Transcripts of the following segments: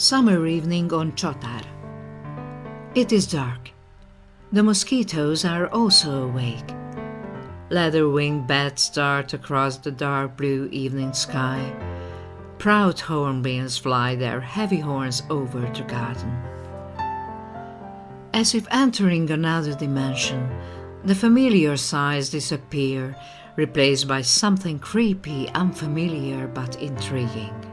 summer evening on Chotar. It is dark. The mosquitoes are also awake. Leather-winged bats dart across the dark blue evening sky. Proud hornbills fly their heavy horns over the garden. As if entering another dimension, the familiar sights disappear, replaced by something creepy, unfamiliar but intriguing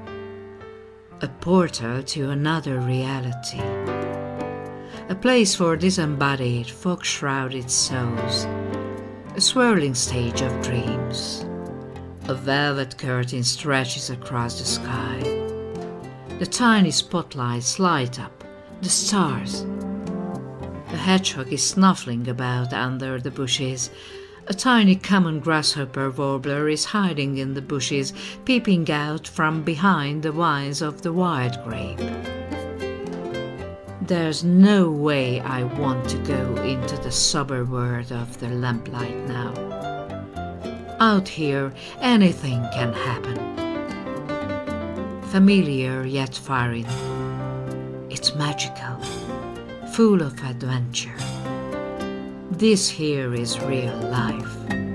a portal to another reality. A place for disembodied, fog-shrouded souls. A swirling stage of dreams. A velvet curtain stretches across the sky. The tiny spotlights light up, the stars. A hedgehog is snuffling about under the bushes, a tiny common grasshopper warbler is hiding in the bushes, peeping out from behind the vines of the wild grape. There's no way I want to go into the sober world of the lamplight now. Out here, anything can happen. Familiar yet foreign. It's magical, full of adventure. This here is real life.